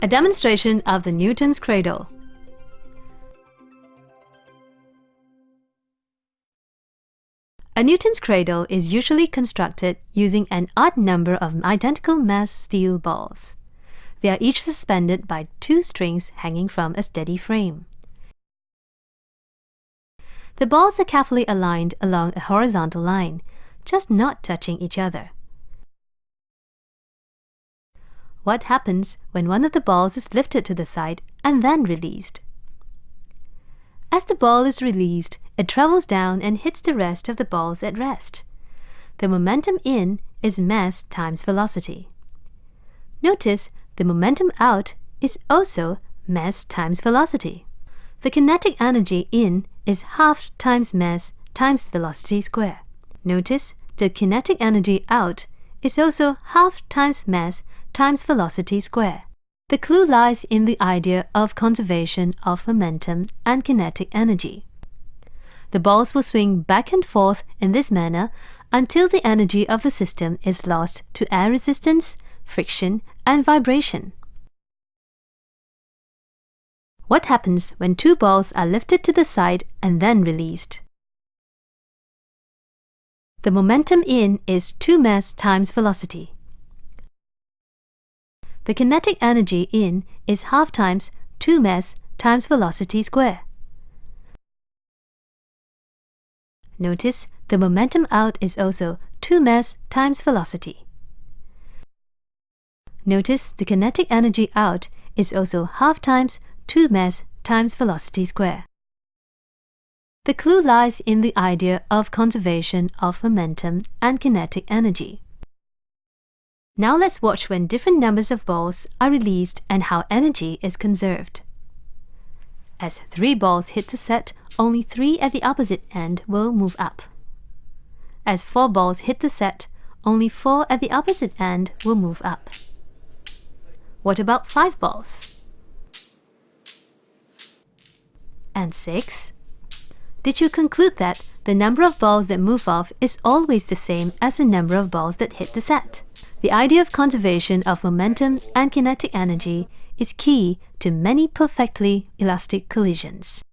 A demonstration of the Newton's cradle. A Newton's cradle is usually constructed using an odd number of identical mass steel balls. They are each suspended by two strings hanging from a steady frame. The balls are carefully aligned along a horizontal line, just not touching each other. What happens when one of the balls is lifted to the side and then released? As the ball is released, it travels down and hits the rest of the balls at rest. The momentum in is mass times velocity. Notice the momentum out is also mass times velocity. The kinetic energy in is half times mass times velocity square. Notice the kinetic energy out is also half times mass times velocity square. The clue lies in the idea of conservation of momentum and kinetic energy. The balls will swing back and forth in this manner until the energy of the system is lost to air resistance, friction, and vibration. What happens when two balls are lifted to the side and then released? The momentum in is 2 mass times velocity. The kinetic energy in is half times 2 mass times velocity square. Notice the momentum out is also 2 mass times velocity. Notice the kinetic energy out is also half times 2 mass times velocity square. The clue lies in the idea of conservation of momentum and kinetic energy. Now let's watch when different numbers of balls are released and how energy is conserved. As three balls hit the set, only three at the opposite end will move up. As four balls hit the set, only four at the opposite end will move up. What about five balls? And six? Did you conclude that the number of balls that move off is always the same as the number of balls that hit the set? The idea of conservation of momentum and kinetic energy is key to many perfectly elastic collisions.